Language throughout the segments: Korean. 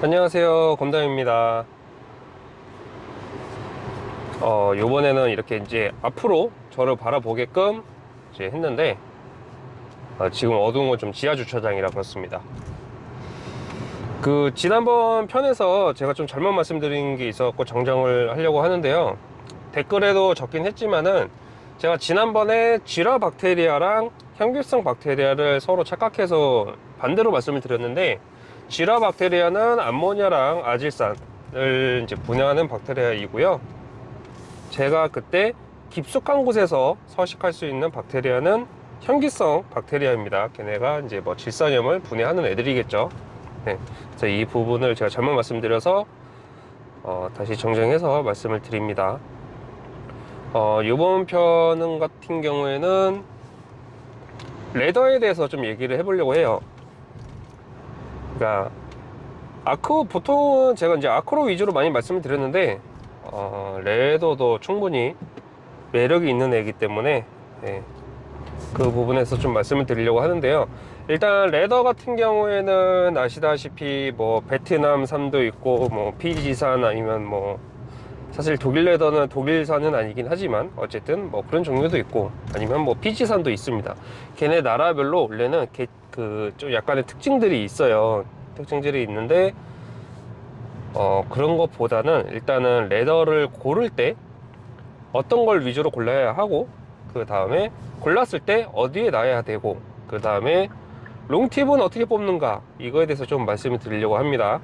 안녕하세요. 검담입니다. 어 요번에는 이렇게 이제 앞으로 저를 바라보게끔 이제 했는데 어, 지금 어두운 건 좀 지하 주차장이라 그렇습니다. 그 지난번 편에서 제가 좀 잘못 말씀드린 게 있었고 정정을 하려고 하는데요. 댓글에도 적긴 했지만은 제가 지난번에 지라 박테리아랑 현기성 박테리아를 서로 착각해서 반대로 말씀을 드렸는데 지라 박테리아는 암모니아랑 아질산을 이제 분해하는 박테리아이고요. 제가 그때 깊숙한 곳에서 서식할 수 있는 박테리아는 현기성 박테리아입니다. 걔네가 이제 뭐 질산염을 분해하는 애들이겠죠. 네. 그래서 이 부분을 제가 잘못 말씀드려서 어, 다시 정정해서 말씀을 드립니다. 어, 이번 편 같은 경우에는 레더에 대해서 좀 얘기를 해보려고 해요. 그러니까 아크 보통은 제가 이제 아크로 위주로 많이 말씀을 드렸는데 어, 레더도 충분히 매력이 있는 애기 때문에 네, 그 부분에서 좀 말씀을 드리려고 하는데요. 일단 레더 같은 경우에는 아시다시피 뭐 베트남산도 있고 뭐 피지산 아니면 뭐 사실 독일 레더는 독일산은 아니긴 하지만 어쨌든 뭐 그런 종류도 있고 아니면 뭐 피지산도 있습니다. 걔네 나라별로 원래는 그 좀 약간의 특징들이 있어요. 특징들이 있는데 어 그런 것보다는 일단은 레더를 고를 때 어떤 걸 위주로 골라야 하고 그 다음에 골랐을 때 어디에 놔야 되고 그 다음에 롱팁은 어떻게 뽑는가 이거에 대해서 좀 말씀을 드리려고 합니다.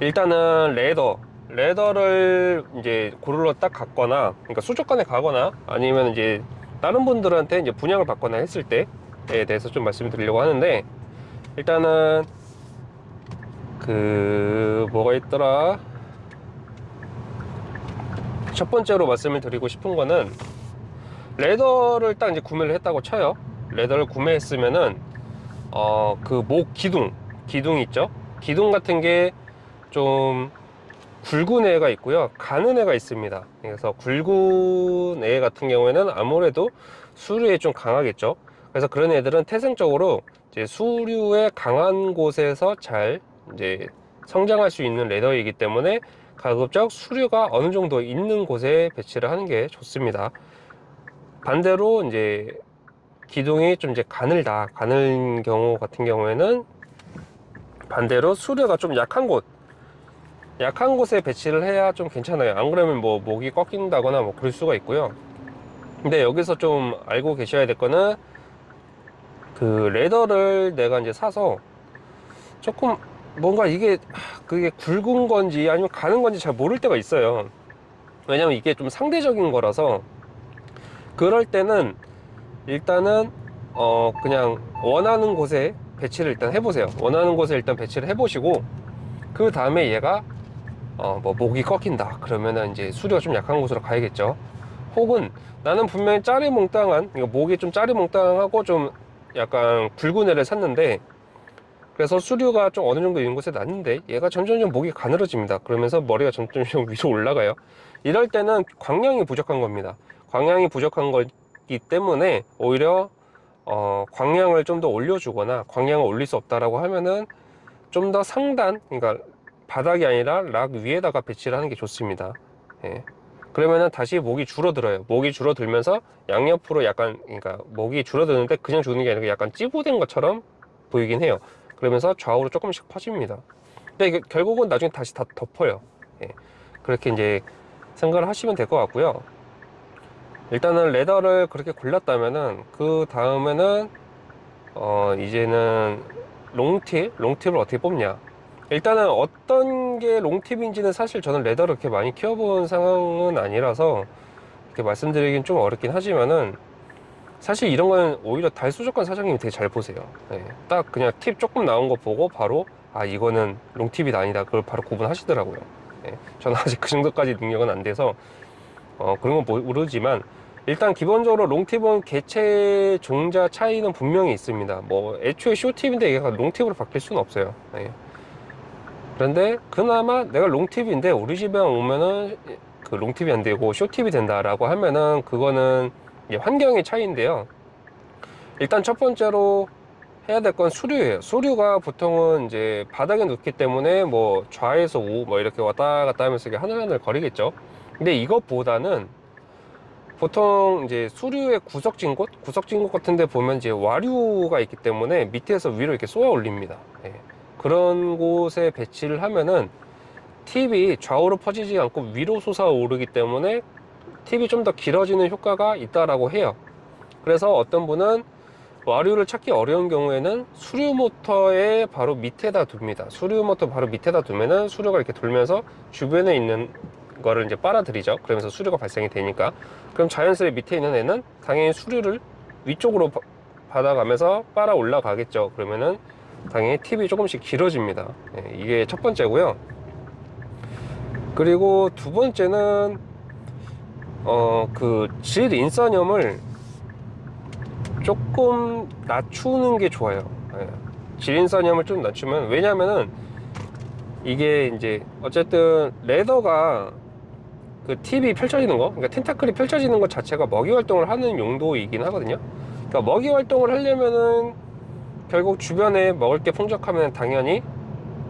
일단은 레더 레더를 이제 고르러 딱 갔거나 그러니까 수족관에 가거나 아니면 이제 다른 분들한테 이제 분양을 받거나 했을 때에 대해서 좀 말씀을 드리려고 하는데 일단은 그 뭐가 있더라? 첫 번째로 말씀을 드리고 싶은 거는 레더를 딱 이제 구매를 했다고 쳐요. 레더를 구매했으면은 어 그 목 기둥 기둥 있죠? 기둥 같은 게 좀 굵은 애가 있고요. 가는 애가 있습니다. 그래서 굵은 애 같은 경우에는 아무래도 수류에 좀 강하겠죠. 그래서 그런 애들은 태생적으로 이제 수류에 강한 곳에서 잘 이제 성장할 수 있는 레더이기 때문에 가급적 수류가 어느 정도 있는 곳에 배치를 하는 게 좋습니다. 반대로 이제 기둥이 좀 이제 가늘다 가늘 경우 같은 경우에는 반대로 수류가 좀 약한 곳 약한 곳에 배치를 해야 좀 괜찮아요. 안 그러면 뭐 목이 꺾인다거나 뭐 그럴 수가 있고요. 근데 여기서 좀 알고 계셔야 될 거는 그 leather를 내가 이제 사서 조금 뭔가 이게 그게 굵은 건지 아니면 가는 건지 잘 모를 때가 있어요. 왜냐면 이게 좀 상대적인 거라서. 그럴 때는 일단은 어 그냥 원하는 곳에 배치를 일단 해보세요. 원하는 곳에 일단 배치를 해보시고 그 다음에 얘가 어 뭐 목이 꺾인다. 그러면은 이제 수류가 좀 약한 곳으로 가야겠죠. 혹은 나는 분명히 짜리몽땅한 목이 좀 짜리몽땅하고 좀 약간 굵은 애를 샀는데 그래서 수류가 좀 어느 정도 있는 곳에 놨는데 얘가 점점점 목이 가늘어집니다. 그러면서 머리가 점점 위로 올라가요. 이럴 때는 광량이 부족한 겁니다. 광량이 부족한 거기 때문에 오히려 어, 광량을 좀 더 올려주거나 광량을 올릴 수 없다라고 하면은 좀 더 상단 그러니까 바닥이 아니라 락 위에다가 배치를 하는 게 좋습니다. 예. 그러면은 다시 목이 줄어들어요. 목이 줄어들면서 양옆으로 약간 그러니까 목이 줄어드는데 그냥 주는 게 아니라 약간 찌부된 것처럼 보이긴 해요. 그러면서 좌우로 조금씩 퍼집니다. 근데 결국은 나중에 다시 다 덮어요. 예. 그렇게 이제 생각을 하시면 될 것 같고요. 일단은 레더를 그렇게 골랐다면은 그 다음에는 어 이제는 롱팁 롱팁을 어떻게 뽑냐 일단은 어떤 게 롱팁인지는 사실 저는 레더를 그렇게 많이 키워본 상황은 아니라서 이렇게 말씀드리긴 좀 어렵긴 하지만은 사실 이런 건 오히려 달수족관 사장님이 되게 잘 보세요. 네, 딱 그냥 팁 조금 나온 거 보고 바로 아 이거는 롱팁이 아니다. 그걸 바로 구분하시더라고요. 네, 저는 아직 그 정도까지 능력은 안 돼서 어, 그런 건 모르지만 일단 기본적으로 롱팁은 개체 종자 차이는 분명히 있습니다. 뭐 애초에 쇼팁인데 얘가 롱팁으로 바뀔 수는 없어요. 네. 그런데 그나마 내가 롱팁인데 우리 집에 오면은 그 롱팁이 안 되고 쇼팁이 된다라고 하면은 그거는 환경의 차이인데요 일단 첫 번째로 해야 될 건 수류예요. 수류가 보통은 이제 바닥에 놓기 때문에 뭐 좌에서 우 뭐 이렇게 왔다 갔다 하면서 하늘하늘 거리겠죠. 근데 이것보다는 보통 이제 수류의 구석진 곳, 구석진 곳 같은데 보면 이제 와류가 있기 때문에 밑에서 위로 이렇게 쏘아 올립니다. 예. 그런 곳에 배치를 하면은 팁이 좌우로 퍼지지 않고 위로 솟아 오르기 때문에 팁이 좀 더 길어지는 효과가 있다라고 해요. 그래서 어떤 분은 와류를 찾기 어려운 경우에는 수류 모터의 바로 밑에다 둡니다. 수류 모터 바로 밑에다 두면은 수류가 이렇게 돌면서 주변에 있는 거를 이제 빨아들이죠. 그러면서 수류가 발생이 되니까. 그럼 자연스레 밑에 있는 애는 당연히 수류를 위쪽으로 바- 받아가면서 빨아 올라가겠죠. 그러면은 당연히 팁이 조금씩 길어집니다. 예, 이게 첫 번째고요. 그리고 두 번째는 어 그 질 인산염을 조금 낮추는 게 좋아요. 예. 질 인산염을 좀 낮추면 왜냐면은 이게 이제 어쨌든 레더가 그 팁이 펼쳐지는 거, 그러니까 텐타클이 펼쳐지는 것 자체가 먹이 활동을 하는 용도이긴 하거든요. 그러니까 먹이 활동을 하려면은 결국 주변에 먹을 게 풍족하면 당연히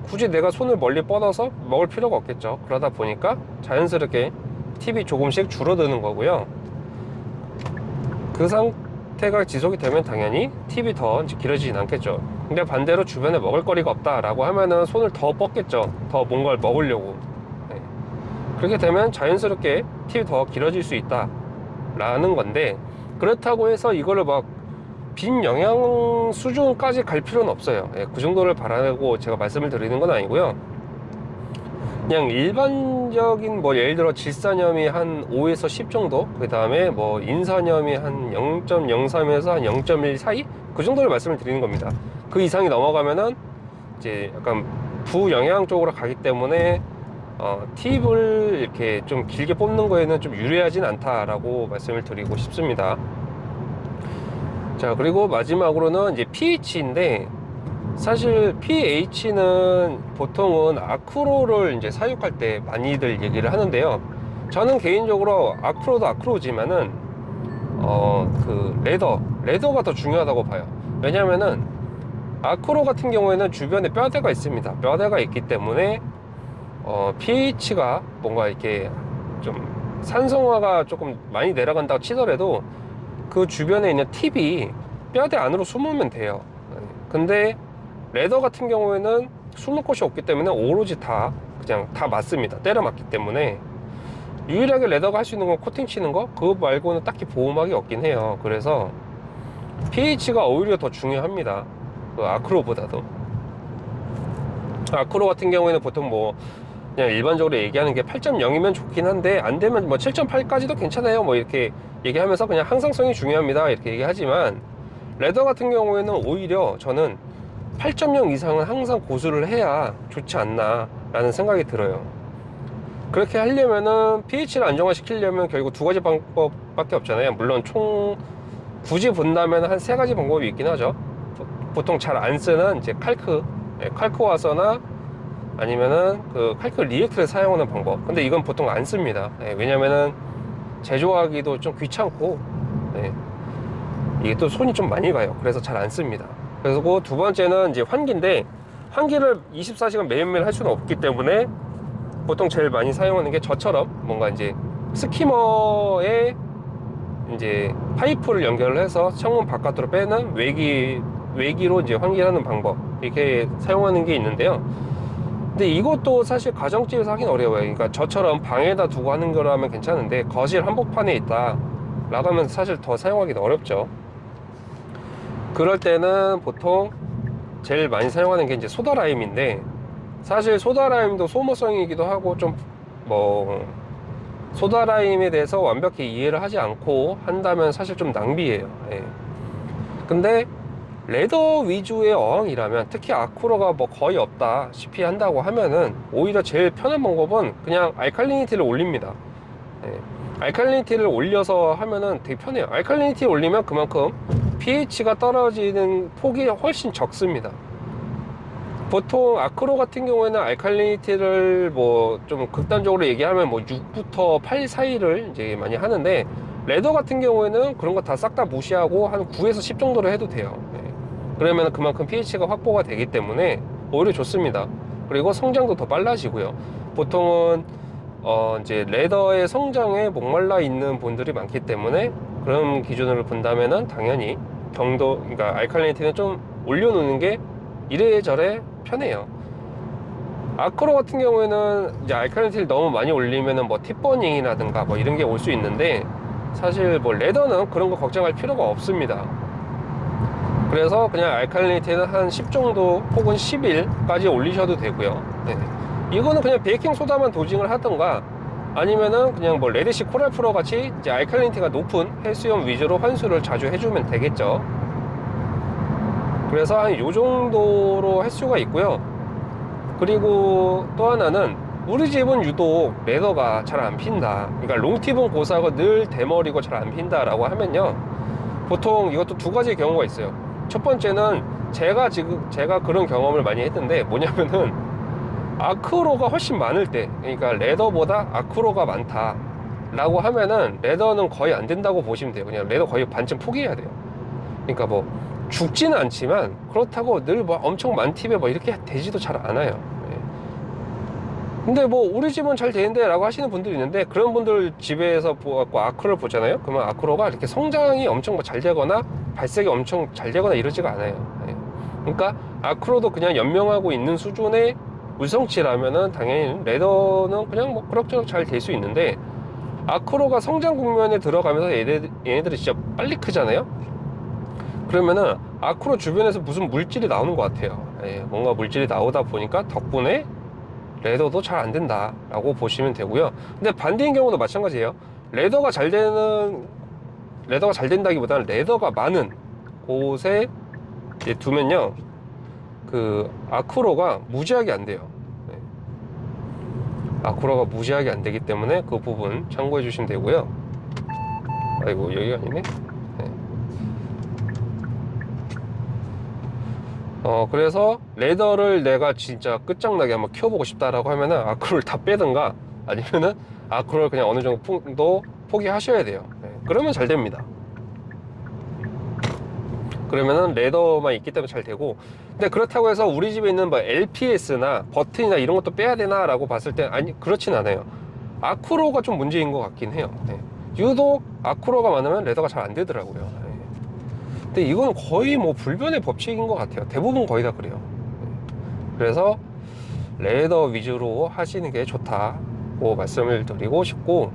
굳이 내가 손을 멀리 뻗어서 먹을 필요가 없겠죠. 그러다 보니까 자연스럽게 팁이 조금씩 줄어드는 거고요. 그 상태가 지속이 되면 당연히 팁이 더 길어지진 않겠죠. 근데 반대로 주변에 먹을 거리가 없다 라고 하면은 손을 더 뻗겠죠. 더 뭔가를 먹으려고. 네. 그렇게 되면 자연스럽게 팁이 더 길어질 수 있다 라는 건데 그렇다고 해서 이거를 막 빈 영양 수준까지 갈 필요는 없어요. 예, 그 정도를 바라고 제가 말씀을 드리는 건 아니고요. 그냥 일반적인 뭐 예를 들어 질산염이 한 5에서 10 정도, 그 다음에 뭐 인산염이 한 0.03에서 한 0.1 사이 그 정도를 말씀을 드리는 겁니다. 그 이상이 넘어가면은 이제 약간 부영양 쪽으로 가기 때문에 어, 팁을 이렇게 좀 길게 뽑는 거에는 좀 유리하진 않다라고 말씀을 드리고 싶습니다. 자 그리고 마지막으로는 이제 pH인데 사실 pH는 보통은 아크로를 이제 사육할 때 많이들 얘기를 하는데요. 저는 개인적으로 아크로도 아크로지만은 어 그 레더 레더가 더 중요하다고 봐요. 왜냐면은 아크로 같은 경우에는 주변에 뼈대가 있습니다. 뼈대가 있기 때문에 어 pH가 뭔가 이렇게 좀 산성화가 조금 많이 내려간다고 치더라도 그 주변에 있는 팁이 뼈대 안으로 숨으면 돼요. 근데 레더 같은 경우에는 숨을 곳이 없기 때문에 오로지 다 그냥 다 맞습니다. 때려 맞기 때문에 유일하게 레더가 할 수 있는 건 코팅 치는 거 그거 말고는 딱히 보호막이 없긴 해요. 그래서 pH가 오히려 더 중요합니다. 그 아크로보다도 아크로 같은 경우에는 보통 뭐 그냥 일반적으로 얘기하는 게 8.0이면 좋긴 한데 안 되면 뭐 7.8까지도 괜찮아요. 뭐 이렇게 얘기하면서 그냥 항상성이 중요합니다. 이렇게 얘기하지만 레더 같은 경우에는 오히려 저는 8.0 이상은 항상 고수를 해야 좋지 않나 라는 생각이 들어요. 그렇게 하려면은 pH를 안정화시키려면 결국 두 가지 방법밖에 없잖아요. 물론 총 굳이 본다면 한 세 가지 방법이 있긴 하죠. 보- 보통 잘 안 쓰는 이제 칼크, 예, 칼크 와서나 아니면은 그 칼크 리액트를 사용하는 방법. 근데 이건 보통 안 씁니다. 예, 왜냐면은 제조하기도 좀 귀찮고, 예, 이게 또 손이 좀 많이 가요. 그래서 잘 안 씁니다. 그래서 그 두 번째는 이제 환기인데, 환기를 24시간 매일매일 할 수는 없기 때문에 보통 제일 많이 사용하는 게 저처럼 뭔가 이제 스키머에 이제 파이프를 연결을 해서 창문 바깥으로 빼는 외기 외기로 이제 환기하는 방법 이렇게 사용하는 게 있는데요. 근데 이것도 사실 가정집에서 하긴 어려워요. 그러니까 저처럼 방에다 두고 하는 거라면 괜찮은데 거실 한복판에 있다 라고 하면 사실 더 사용하기는 어렵죠. 그럴 때는 보통 제일 많이 사용하는 게 이제 소다라임인데 사실 소다라임도 소모성이기도 하고 좀 뭐 소다라임에 대해서 완벽히 이해를 하지 않고 한다면 사실 좀 낭비예요. 예. 근데 레더 위주의 어항이라면 특히 아쿠로가 뭐 거의 없다시피 한다고 하면은 오히려 제일 편한 방법은 그냥 알칼리니티를 올립니다. 예. 알칼리니티를 올려서 하면은 되게 편해요. 알칼리니티 올리면 그만큼 pH가 떨어지는 폭이 훨씬 적습니다. 보통 아크로 같은 경우에는 알칼리니티를 뭐 좀 극단적으로 얘기하면 뭐 6부터 8 사이를 이제 많이 하는데 레더 같은 경우에는 그런 거 다 싹 다 무시하고 한 9에서 10 정도로 해도 돼요. 예. 그러면 그만큼 pH가 확보가 되기 때문에 오히려 좋습니다. 그리고 성장도 더 빨라지고요. 보통은 어 이제 레더의 성장에 목말라 있는 분들이 많기 때문에 그런 기준으로 본다면은 당연히 경도 그러니까 알칼리니티는 좀 올려놓는 게 이래저래 편해요. Acro 같은 경우에는 이제 알칼리니티를 너무 많이 올리면은 뭐 tip burning이라든가 뭐 이런 게 올 수 있는데 사실 뭐 leather는 그런 거 걱정할 필요가 없습니다. 그래서 그냥 알칼리니티는 한 10 정도 혹은 11까지 올리셔도 되고요. 네. 이거는 그냥 베이킹 소다만 dosing을 하던가 아니면은 그냥 뭐 Red Sea Coral Pro 같이 이제 알칼리니티가 높은 해수염 위주로 환수를 자주 해주면 되겠죠. 그래서 한 요 정도로 할 수가 있고요. 그리고 또 하나는 우리 집은 유독 레더가 잘 안 핀다. 그러니까 롱팁은 고사하고 늘 대머리고 잘 안 핀다 라고 하면요. 보통 이것도 두 가지 경우가 있어요. 첫 번째는 제가 지금 제가 그런 경험을 많이 했는데 뭐냐면은 아크로가 훨씬 많을 때, 그러니까 레더보다 아크로가 많다. 라고 하면은 레더는 거의 안 된다고 보시면 돼요. 그냥 레더 거의 반쯤 포기해야 돼요. 그러니까 뭐 죽지는 않지만 그렇다고 늘 뭐 엄청 많팁에 뭐 이렇게 되지도 잘 않아요. 예. 근데 뭐 우리 집은 잘 되는데 라고 하시는 분들이 있는데 그런 분들 집에서 보고 아크로를 보잖아요. 그러면 아크로가 이렇게 성장이 엄청 뭐 잘 되거나 발색이 엄청 잘 되거나 이러지가 않아요. 예. 그러니까 아크로도 그냥 연명하고 있는 수준의 물성치라면은 당연히 레더는 그냥 뭐 그럭저럭 잘 될 수 있는데 아크로가 성장 국면에 들어가면서 얘네들, 얘네들이 진짜 빨리 크잖아요. 그러면은 아크로 주변에서 무슨 물질이 나오는 것 같아요. 예, 뭔가 물질이 나오다 보니까 덕분에 레더도 잘 안 된다 라고 보시면 되고요. 근데 반대인 경우도 마찬가지예요. 레더가 잘 되는 레더가 잘 된다기보다는 레더가 많은 곳에 두면요, 그 아크로가 무지하게 안 돼요. 네. 아크로가 무지하게 안 되기 때문에 그 부분 참고해 주시면 되고요. 아이고 여기가 아니네. 어 그래서 레더를 내가 진짜 끝장나게 한번 키워보고 싶다라고 하면은 아크로를 다 빼든가 아니면은 아크로를 그냥 어느 정도 포기하셔야 돼요. 네. 그러면 잘 됩니다. 그러면은 레더만 있기 때문에 잘 되고 근데 그렇다고 해서 우리 집에 있는 뭐 LPS나 버튼이나 이런 것도 빼야 되나 라고 봤을 때 아니 그렇진 않아요 아쿠로가 좀 문제인 것 같긴 해요 네. 유독 아쿠로가 많으면 레더가 잘 안 되더라고요 네. 근데 이건 거의 뭐 불변의 법칙인 것 같아요. 대부분 거의 다 그래요. 네. 그래서 레더 위주로 하시는 게 좋다고 말씀을 드리고 싶고.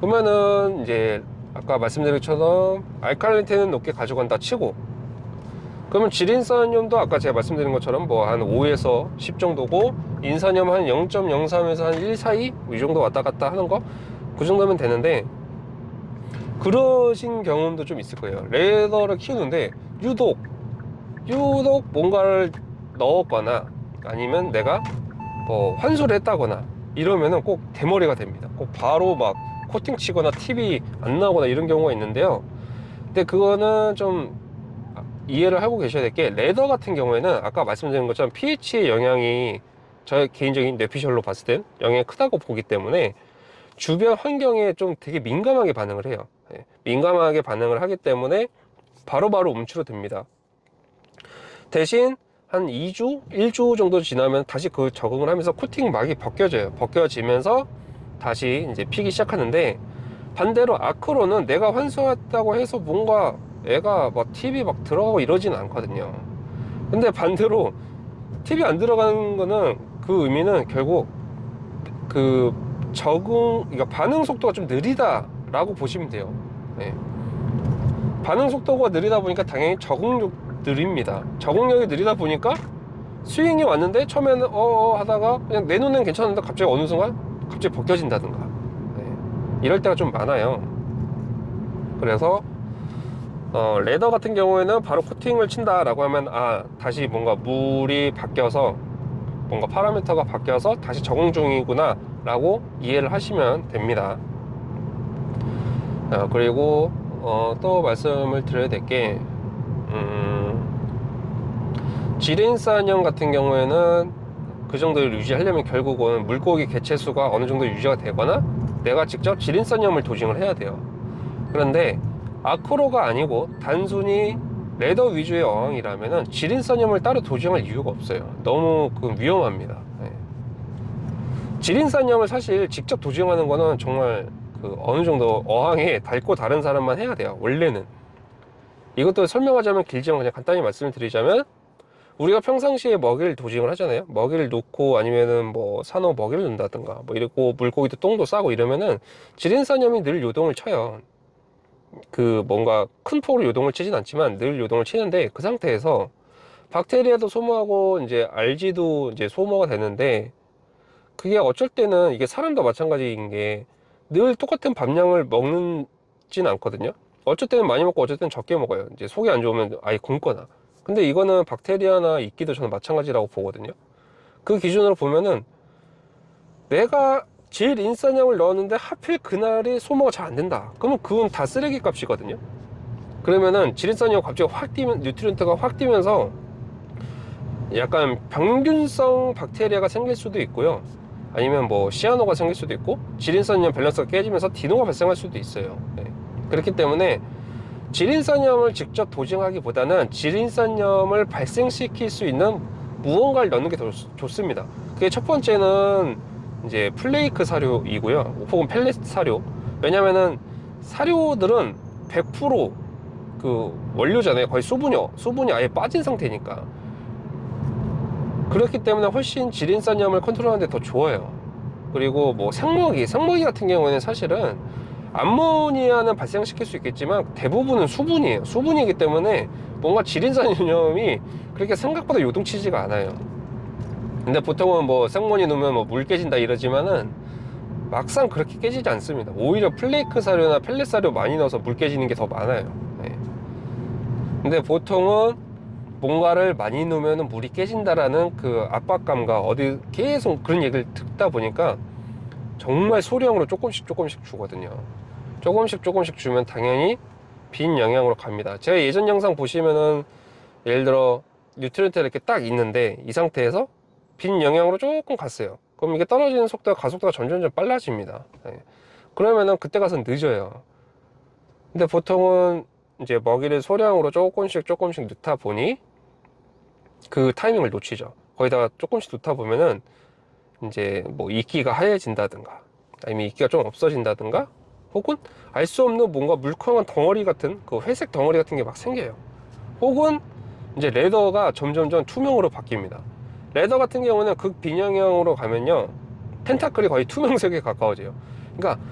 그러면은 이제 아까 말씀드린 것처럼 알칼리니티는 높게 가져간다 치고. 그러면 질인산염도 아까 제가 말씀드린 것처럼 뭐 한 5에서 10 정도고 인산염 한 0.03에서 한 1 사이 이 정도 왔다 갔다 하는 거? 그 정도면 되는데 그러신 경험도 좀 있을 거예요. 레더를 키우는데 유독 유독 뭔가를 넣었거나 아니면 내가 뭐 환수를 했다거나 이러면은 꼭 대머리가 됩니다. 꼭 바로 막 코팅 치거나 팁이 안 나오거나 이런 경우가 있는데요. 근데 그거는 좀 이해를 하고 계셔야 될 게 레더 같은 경우에는 아까 말씀드린 것처럼 pH의 영향이 저의 개인적인 뇌피셜로 봤을 땐 영향이 크다고 보기 때문에 주변 환경에 좀 되게 민감하게 반응을 해요. 예, 민감하게 반응을 하기 때문에 바로 바로 움츠러 듭니다. 대신 한 2주, 1주 정도 지나면 다시 그 적응을 하면서 코팅 막이 벗겨져요. 벗겨지면서 다시 이제 피기 시작하는데 반대로 아크로는 내가 환수했다고 해서 뭔가 애가 막 TV 막 들어가고 이러진 않거든요. 근데 반대로 TV 안 들어가는 거는 그 의미는 결국 그 적응 그러니까 반응 속도가 좀 느리다 라고 보시면 돼요. 네. 반응 속도가 느리다 보니까 당연히 적응력 느립니다. 적응력이 느리다 보니까 스윙이 왔는데 처음에는 어어 하다가 그냥 내 눈엔 괜찮은데 갑자기 어느 순간 갑자기 벗겨진다든가. 네. 이럴 때가 좀 많아요. 그래서 어, 레더 같은 경우에는 바로 코팅을 친다 라고 하면 아 다시 뭔가 물이 바뀌어서 뭔가 파라미터가 바뀌어서 다시 적응 중이구나 라고 이해를 하시면 됩니다. 아, 그리고 어, 또 말씀을 드려야 될게 음, 지린산염 같은 경우에는 그 정도를 유지하려면 결국은 물고기 개체수가 어느 정도 유지가 되거나 내가 직접 지린산염을 도징을 해야 돼요. 그런데 아크로가 아니고 단순히 레더 위주의 어항이라면은 지린산염을 따로 도징할 이유가 없어요. 너무 그 위험합니다. 네. 지린산염을 사실 직접 도징하는 거는 정말 그 어느 정도 어항에 닳고 다른 사람만 해야 돼요 원래는. 이것도 설명하자면 길지만 그냥 간단히 말씀을 드리자면 우리가 평상시에 먹이를 도징을 하잖아요. 먹이를 놓고 아니면은 뭐 산호 먹이를 넣는다든가 뭐 이러고 물고기도 똥도 싸고 이러면은 지린산염이 늘 요동을 쳐요. 그 뭔가 큰 폭으로 요동을 치진 않지만 늘 요동을 치는데 그 상태에서 박테리아도 소모하고 이제 알지도 이제 소모가 되는데 그게 어쩔 때는 이게 사람도 마찬가지인 게 늘 똑같은 밥량을 먹는진 않거든요. 어쩔 때는 많이 먹고 어쩔 때는 적게 먹어요. 이제 속이 안 좋으면 아예 굶거나. 근데 이거는 박테리아나 이끼도 저는 마찬가지라고 보거든요. 그 기준으로 보면은 내가 질 인산염을 넣었는데 하필 그날이 소모가 잘 안 된다. 그러면 그건 다 쓰레기 값이거든요. 그러면은 질인산염 갑자기 확 뛰면 뉴트리언트가 확 뛰면서 약간 병균성 박테리아가 생길 수도 있고요 아니면 뭐 시아노가 생길 수도 있고 질인산염 밸런스가 깨지면서 디노가 발생할 수도 있어요. 네. 그렇기 때문에 질인산염을 직접 도징하기보다는 질인산염을 발생시킬 수 있는 무언가를 넣는 게 더 좋습니다. 그게 첫 번째는 이제 플레이크 사료이고요. 혹은 펠렛 사료. 왜냐면은 사료들은 100%그 원료잖아요. 거의 수분이 수분이 아예 빠진 상태니까 그렇기 때문에 훨씬 지린산염을 컨트롤하는 데 더 좋아요. 그리고 뭐 생먹이 생먹이 같은 경우에는 사실은 암모니아는 발생시킬 수 있겠지만 대부분은 수분이에요. 수분이기 때문에 뭔가 지린산염이 그렇게 생각보다 요동치지가 않아요. 근데 보통은 뭐 생모니 넣으면 뭐 물 깨진다 이러지만은 막상 그렇게 깨지지 않습니다. 오히려 플레이크 사료나 펠렛 사료 많이 넣어서 물 깨지는 게 더 많아요. 네. 근데 보통은 뭔가를 많이 넣으면 물이 깨진다라는 그 압박감과 어디 계속 그런 얘기를 듣다 보니까 정말 소량으로 조금씩 조금씩 주거든요. 조금씩 조금씩 주면 당연히 빈 영양으로 갑니다. 제가 예전 영상 보시면은 예를 들어 nutrient 이렇게 딱 있는데 이 상태에서 빈 영양으로 조금 갔어요. 그럼 이게 떨어지는 속도가 가속도가 점점점 빨라집니다. 네. 그러면은 그때 가서 늦어요. 근데 보통은 이제 먹이를 소량으로 조금씩 조금씩 넣다 보니 그 타이밍을 놓치죠. 거기다가 조금씩 넣다 보면은 이제 뭐 이끼가 하얘진다든가 아니면 이끼가 좀 없어진다든가 혹은 알 수 없는 뭔가 물컹한 덩어리 같은 그 회색 덩어리 같은 게 막 생겨요. 혹은 이제 레더가 점점점 투명으로 바뀝니다. 레더 같은 경우는 극빈영형으로 가면요 펜타클이 거의 투명색에 가까워져요. 그러니까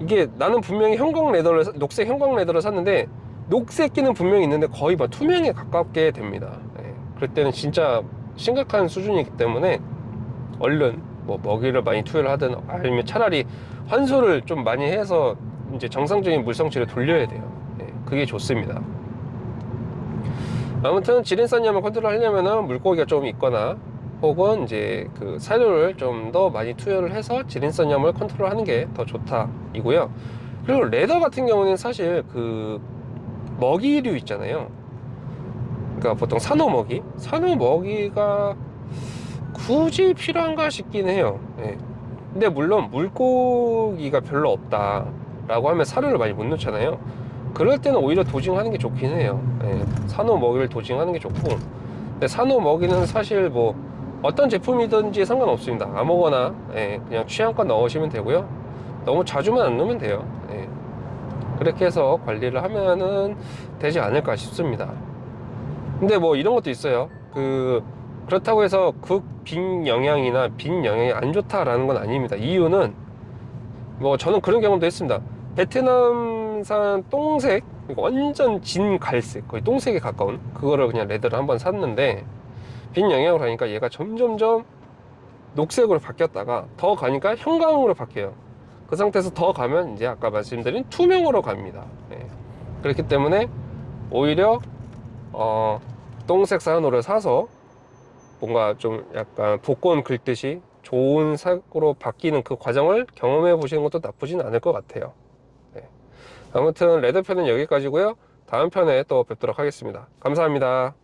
이게 나는 분명히 형광 leather를 녹색 형광 leather를 샀는데 녹색 끼는 분명히 있는데 거의 막 투명에 가깝게 됩니다. 네. 그럴 때는 진짜 심각한 수준이기 때문에 얼른 뭐 먹이를 많이 투여를 하든 아니면 차라리 환수를 좀 많이 해서 이제 정상적인 물성치를 돌려야 돼요. 네. 그게 좋습니다. 아무튼 질인산염을 컨트롤 하려면 물고기가 좀 있거나 혹은 이제 그 사료를 좀 더 많이 투여를 해서 질인산염을 컨트롤 하는 게 더 좋다 이고요. 그리고 leather 같은 경우는 사실 그 먹이류 있잖아요 그러니까 보통 산호 먹이? 산호 먹이가 굳이 필요한가 싶긴 해요. 네. 근데 물론 물고기가 별로 없다 라고 하면 사료를 많이 못 넣잖아요. 그럴 때는 오히려 dosing하는 게 좋긴 해요. 예, 산호 먹이를 도징하는 게 좋고. 근데 산호 먹이는 사실 뭐 어떤 제품이든지 상관없습니다. 아무거나 예, 그냥 취향껏 넣으시면 되고요. 너무 자주만 안 넣으면 돼요. 예. 그렇게 해서 관리를 하면은 되지 않을까 싶습니다 근데 뭐 이런 것도 있어요. 그 그렇다고 해서 극빈 영양이나 빈 영양이 안 좋다라는 건 아닙니다. 이유는 뭐 저는 그런 경험도 했습니다. 베트남산 똥색 완전 진 갈색 거의 똥색에 가까운 그거를 그냥 레드를 한번 샀는데 빈 영향으로 하니까 얘가 점점점 녹색으로 바뀌었다가 더 가니까 형광으로 바뀌어요. 그 상태에서 더 가면 이제 아까 말씀드린 투명으로 갑니다. 네. 그렇기 때문에 오히려 어, 똥색 사연호를 사서 뭔가 좀 약간 복권 긁듯이 좋은 색으로 바뀌는 그 과정을 경험해 보시는 것도 나쁘진 않을 것 같아요. 네. 아무튼 레드 편은 여기까지고요. 다음 편에 또 뵙도록 하겠습니다. 감사합니다